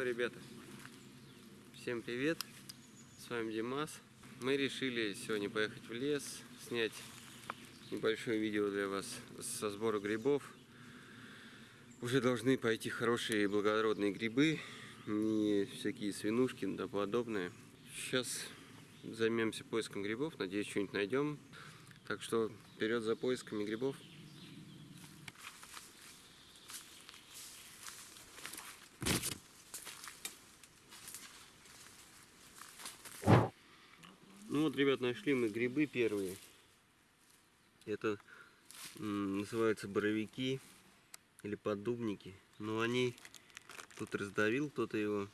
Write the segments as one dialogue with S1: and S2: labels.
S1: что, ребята, всем привет, с вами Димас. Мы решили сегодня поехать в лес, снять небольшое видео для вас со сбора грибов. Уже должны пойти хорошие благородные грибы, не всякие свинушки и тому подобное. Сейчас займемся поиском грибов, надеюсь, что-нибудь найдем. Так что вперед за поисками грибов. Вот, ребят, нашли мы грибы первые. Это называются боровики или поддубники. Но они тут раздавил кто-то его.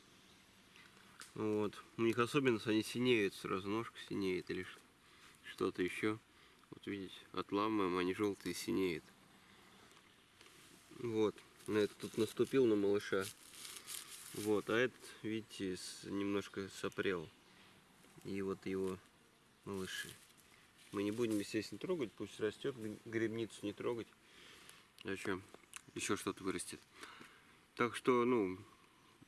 S1: Вот. У них особенность, они синеют сразу, ножка синеет или что-то еще. Вот видите, отламываем, они желтые синеют. Вот. На это тут наступил на малыша. Вот, а этот, видите, с- немножко сопрел. И вот его малыши. Мы не будем, естественно, трогать, пусть растет, грибницу не трогать. Зачем? Еще что-то вырастет. Так что, ну,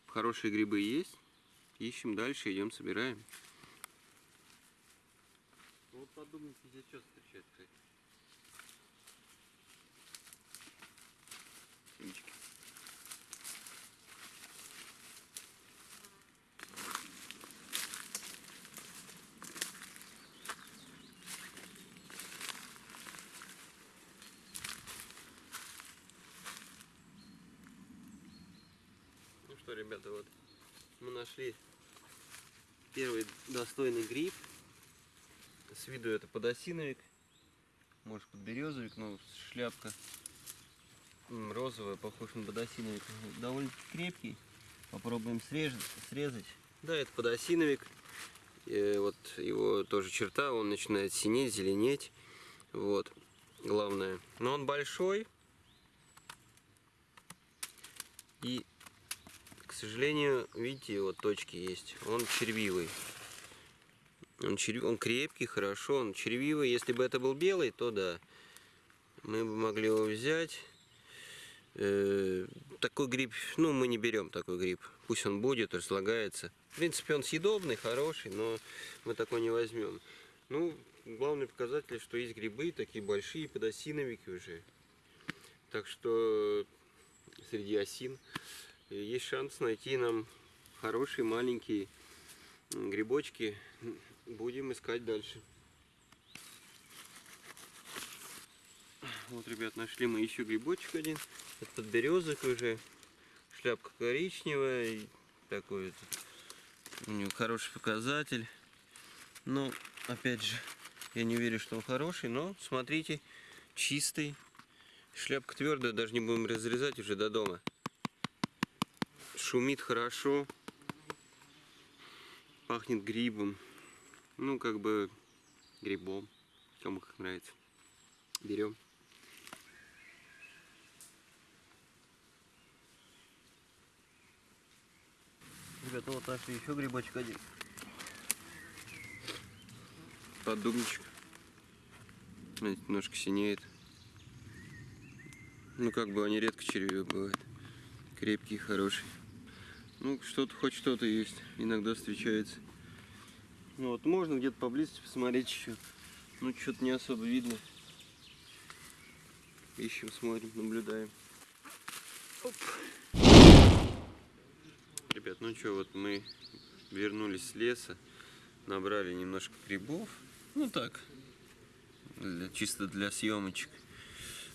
S1: хорошие грибы есть. Ищем дальше, идем, собираем. Вот подумайте, здесь что встречать, кстати. Семечки. Ну что, ребята, вот мы нашли первый достойный гриб. С виду это подосиновик, может подберезовик, но шляпка розовая, похож на подосиновик. Довольно крепкий. Попробуем срезать. срезать. Да, это подосиновик. Э, вот его тоже черта, он начинает синеть, зеленеть. Вот, главное. Но он большой. И сожалению, видите, вот точки есть. Он червивый. Он, черв... он крепкий, хорошо, он червивый. Если бы это был белый, то да. Мы бы могли его взять. Э, Такой гриб, ну, мы не берем такой гриб. Пусть он будет, разлагается. В принципе, он съедобный, хороший, но мы такой не возьмем. Ну, главный показатель, что есть грибы, такие большие подосиновики уже. Так что среди осин есть шанс найти нам хорошие маленькие грибочки. Будем искать дальше. Вот, ребят, нашли мы еще грибочек один. Это подберезок уже. Шляпка коричневая. Такой вот у него хороший показатель. Но, опять же, я не уверен, что он хороший, но смотрите, чистый. Шляпка твердая, даже не будем разрезать уже до дома шумит хорошо, пахнет грибом, ну как бы грибом, кому как нравится. Берем. Ребята, вот нашли еще грибочек один. Поддубничек. Смотрите, Немножко синеет. Ну как бы они редко червивые бывают. Крепкий, хороший. Ну, что-то, хоть что-то есть. Иногда встречается. Ну, вот можно где-то поблизости посмотреть еще. Ну, что-то не особо видно. Ищем, смотрим, наблюдаем. Оп. Ребят, ну что, вот мы вернулись с леса. Набрали немножко грибов. Ну так, для- чисто для съемочек.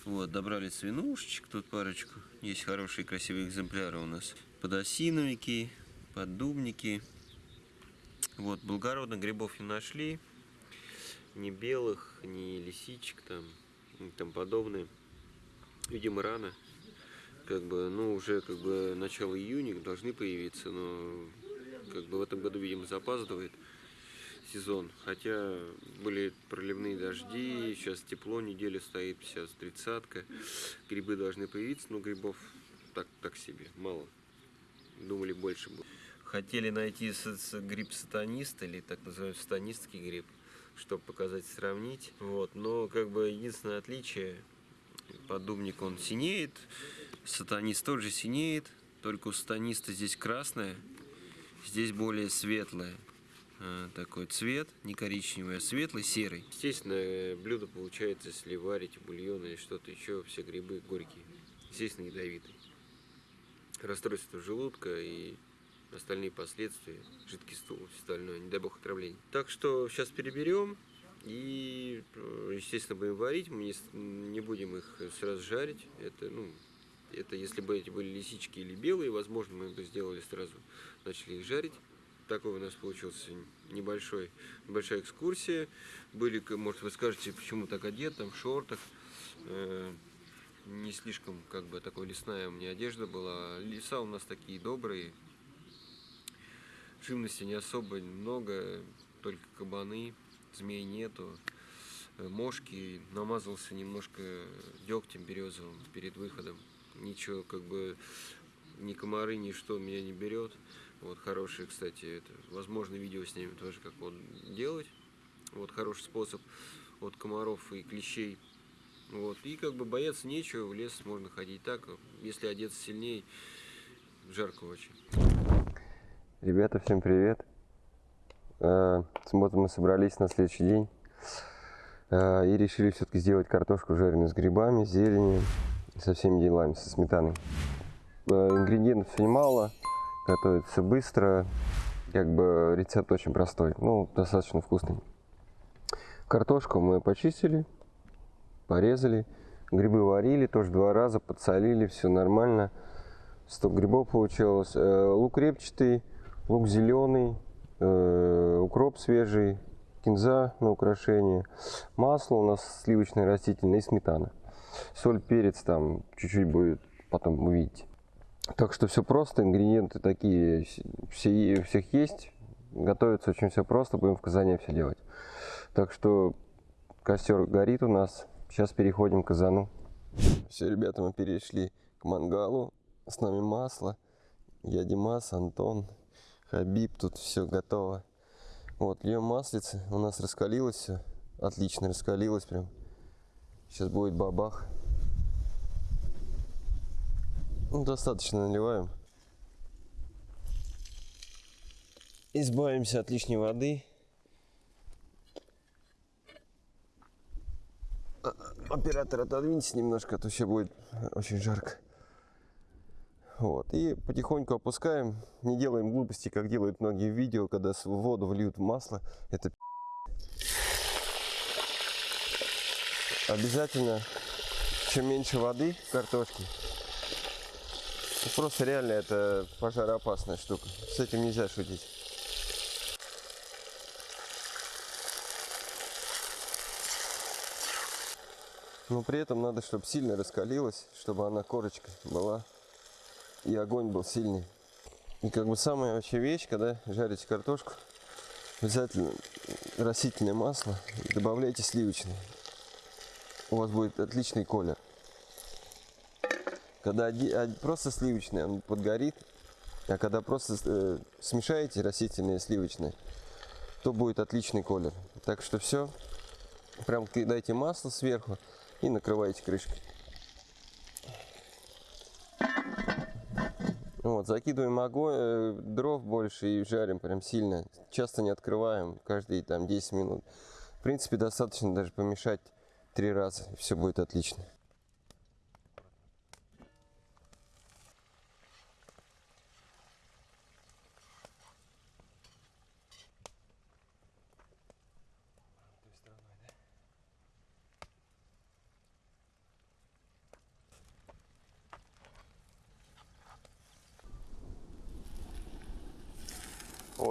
S1: Вот, добрали свинушечек, тут парочку. Есть хорошие красивые экземпляры у нас. Подосиновики, поддубники. Вот, благородных грибов не нашли. Ни белых, ни лисичек там, и тому подобное. Видимо, рано. Как бы, ну, уже как бы начало июня должны появиться, но как бы в этом году, видимо, запаздывает сезон. Хотя были проливные дожди, сейчас тепло, неделя стоит, сейчас тридцатка. Грибы должны появиться, но грибов так, так себе, мало. Думали больше будет. Хотели найти гриб сатанист или так называемый сатанистский гриб, чтобы показать, сравнить. Вот. Но как бы единственное отличие, поддубник он синеет, сатанист тоже синеет, только у станиста здесь красное, здесь более светлое. э, Такой цвет, не коричневый, а светлый, серый. Естественно, блюдо получается, если варите бульон или что-то еще, все грибы горькие. Естественно, ядовитые. Расстройство желудка и остальные последствия, жидкий стул, все остальное, не дай бог отравление. Так что сейчас переберем и, э, естественно, будем варить. Мы не, не будем их сразу жарить. Это, ну, это если бы эти были лисички или белые, возможно, мы бы сделали сразу, начали их жарить. Такой у нас получился небольшой, небольшая экскурсия. Были, может, вы скажете, почему так одет, там, в шортах. Не слишком, как бы, такой лесная у меня одежда была. Леса у нас такие добрые, Живности не особо много, только кабаны, змей нету. Э, Мошки, намазался немножко дегтем березовым перед выходом. Ничего, как бы, ни комары, ничто меня не берет. Вот, хорошие, кстати, это, возможно, видео снимем тоже, как вот делать. Вот, хороший способ от комаров и клещей. Вот, и как бы бояться нечего, в лес можно ходить так, если одеться сильнее, жарко очень.
S2: Ребята, всем привет. Э, Вот мы собрались на следующий день э, и решили все-таки сделать картошку жареную с грибами, с зеленью, со всеми делами, со сметаной. Э, Ингредиентов немало, готовится быстро, как бы рецепт очень простой, ну, достаточно вкусный. Картошку мы почистили, порезали, грибы варили тоже два раза, подсолили, все нормально. 100 грибов получилось. Э, Лук репчатый, лук зеленый, э, укроп свежий, кинза на украшение, масло у нас сливочное растительное и сметана. Соль, перец там чуть-чуть будет, потом увидите. Так что все просто, ингредиенты такие, все, всех есть. Готовится очень все просто, будем в казане все делать. Так что костер горит у нас. Сейчас переходим к казану. Все, ребята, мы перешли к мангалу. С нами масло. Я Димас, Антон, Хабиб. Тут все готово. Вот, льем маслице. У нас раскалилось все. Отлично раскалилось прям. Сейчас будет бабах. Ну, достаточно наливаем. Избавимся от лишней воды. Оператор, отодвиньтесь немножко, а то еще будет очень жарко. Вот. И потихоньку опускаем. Не делаем глупости, как делают многие в видео, когда в воду вольют масло. Это. Обязательно, чем меньше воды в картошке, просто реально это пожароопасная штука. С этим нельзя шутить. Но при этом надо, чтобы сильно раскалилась, чтобы она корочка была и огонь был сильный. И как бы самая вообще вещь, когда жарите картошку, обязательно растительное масло и добавляйте сливочное. У вас будет отличный колер. Когда од- просто сливочное, он подгорит, а когда просто э, смешаете растительное и сливочное, то будет отличный колер. Так что все, прям кидайте масло сверху и накрываете крышкой. Вот, закидываем огонь, э, дров больше и жарим прям сильно. Часто не открываем, каждые там 10 минут. В принципе, достаточно даже помешать три раза, и все будет отлично.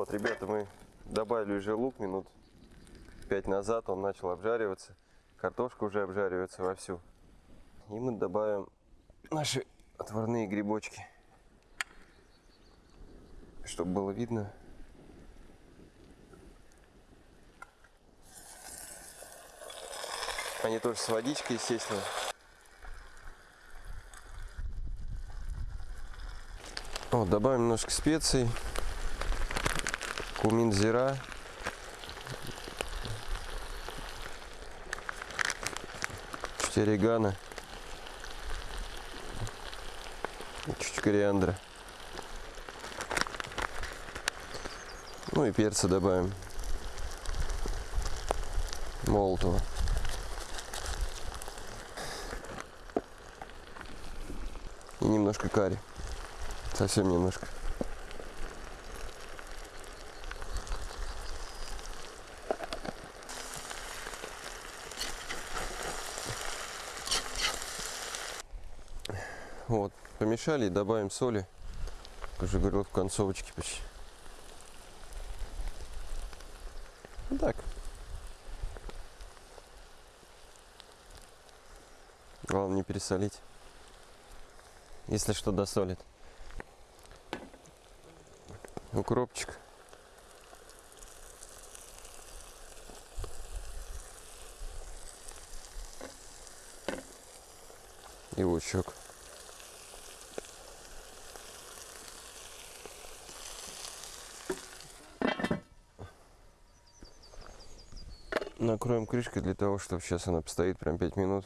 S2: Вот, ребята, мы добавили уже лук минут 5 назад, он начал обжариваться. Картошка уже обжаривается вовсю. И мы добавим наши отварные грибочки. Чтобы было видно. Они тоже с водичкой, естественно. Вот, добавим немножко специй кумин куминзира. Черегана. Чуть кориандра. Ну и перца добавим. Молотого. И немножко карри. Совсем немножко. Вот, помешали и добавим соли. Как уже говорил, в концовочке почти. Ну так. Главное не пересолить. Если что, досолит. Укропчик. И лучок. Накроем крышкой для того, чтобы сейчас она постоит прям 5 минут.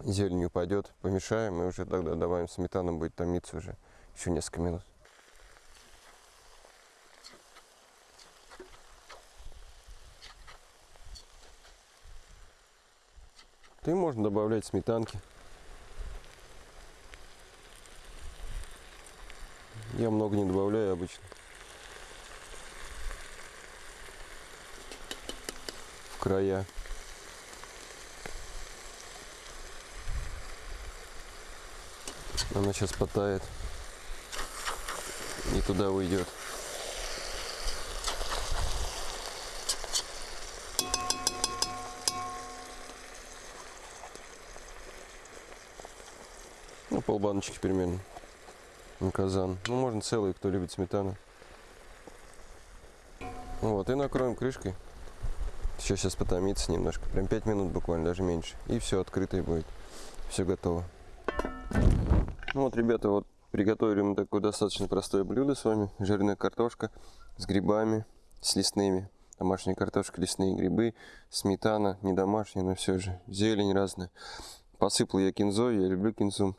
S2: Зелень упадет, помешаем и уже тогда добавим сметану, будет томиться уже еще несколько минут. Ты можно добавлять сметанки. Я много не добавляю обычно. Края. Она сейчас потает. И туда уйдет. Ну, полбаночки примерно. На казан. Ну, можно целый, кто любит сметану. Вот, и накроем крышкой. Еще сейчас потомится немножко. Прям 5 минут буквально, даже меньше. И все открытое будет. Все готово. Ну вот, ребята, вот приготовили мы такое достаточно простое блюдо с вами. Жирная картошка с грибами, с лесными. Домашняя картошка, лесные грибы, сметана, не домашняя, но все же. Зелень разная. Посыпал я кинзой, я люблю кинзу.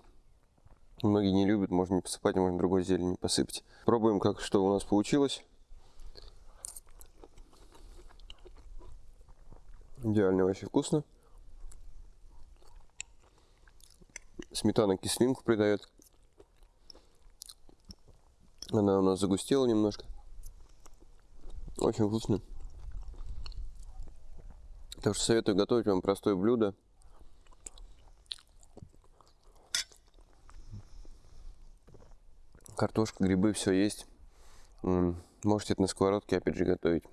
S2: Многие не любят, можно не посыпать, можно другой зелень посыпать. Пробуем, как что у нас получилось. Идеально вообще вкусно. Сметана кислинку придает. Она у нас загустела немножко. Очень вкусно. Так что советую готовить вам простое блюдо. Картошка, грибы, все есть. Можете это на сковородке опять же готовить.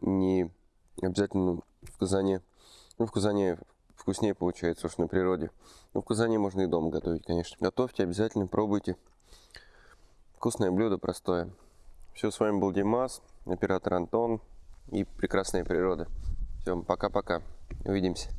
S2: Не обязательно в казане. Ну, в казане вкуснее получается, уж на природе. Но в казане можно и дома готовить, конечно. Готовьте обязательно, пробуйте. Вкусное блюдо, простое. Все, с вами был Димас, оператор Антон и прекрасная природа. Все, пока-пока. Увидимся.